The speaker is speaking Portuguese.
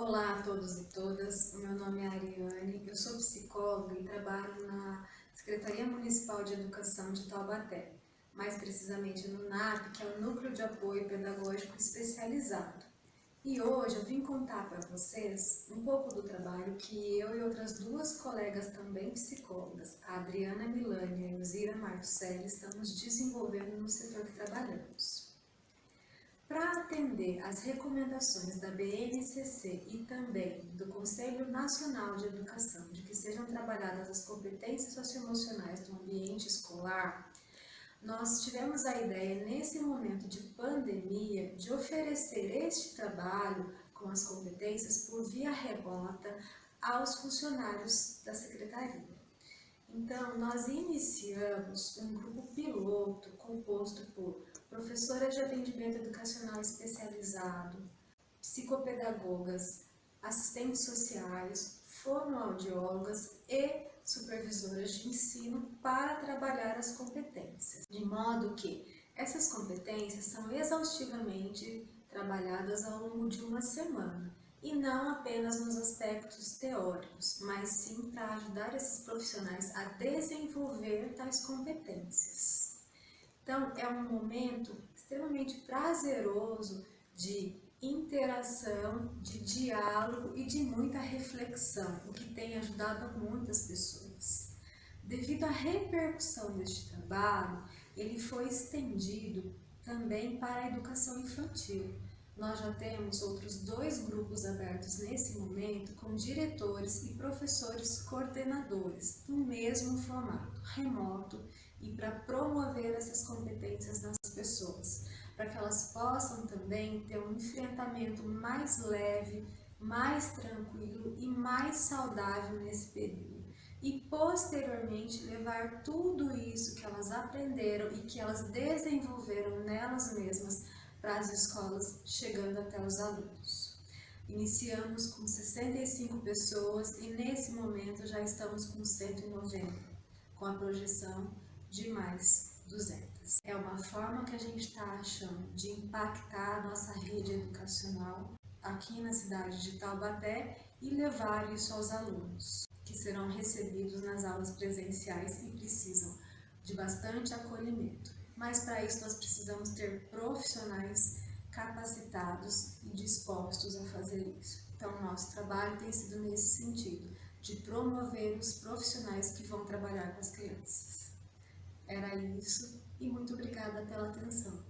Olá a todos e todas, meu nome é Ariane, eu sou psicóloga e trabalho na Secretaria Municipal de Educação de Taubaté, mais precisamente no NAP, que é o Núcleo de Apoio Pedagógico Especializado. E hoje eu vim contar para vocês um pouco do trabalho que eu e outras duas colegas também psicólogas, a Adriana Milani e a Elzira Martucelli, estamos desenvolvendo no setor que trabalhamos. Para atender às recomendações da BNCC e também do Conselho Nacional de Educação de que sejam trabalhadas as competências socioemocionais do ambiente escolar, nós tivemos a ideia, nesse momento de pandemia, de oferecer este trabalho com as competências por via remota aos funcionários da Secretaria. Então, nós iniciamos um grupo piloto composto por professoras de atendimento educacional especializado, psicopedagogas, assistentes sociais, fonoaudiólogas e supervisoras de ensino para trabalhar as competências, de modo que essas competências são exaustivamente trabalhadas ao longo de uma semana e não apenas nos aspectos teóricos, mas sim para ajudar esses profissionais a desenvolver tais competências. Então, é um momento extremamente prazeroso de interação, de diálogo e de muita reflexão, o que tem ajudado muitas pessoas. Devido à repercussão deste trabalho, ele foi estendido também para a educação infantil. Nós já temos outros dois grupos abertos nesse momento com diretores e professores coordenadores no mesmo formato, remoto, e para promover essas competências nas pessoas, para que elas possam também ter um enfrentamento mais leve, mais tranquilo e mais saudável nesse período. E posteriormente levar tudo isso que elas aprenderam e que elas desenvolveram nelas mesmas para as escolas, chegando até os alunos. Iniciamos com 65 pessoas e nesse momento já estamos com 190, com a projeção de mais 200. É uma forma que a gente está achando de impactar a nossa rede educacional aqui na cidade de Taubaté e levar isso aos alunos, que serão recebidos nas aulas presenciais e precisam de bastante acolhimento. Mas para isso nós precisamos ter profissionais capacitados e dispostos a fazer isso. Então, nosso trabalho tem sido nesse sentido, de promover os profissionais que vão trabalhar com as crianças. Era isso e muito obrigada pela atenção.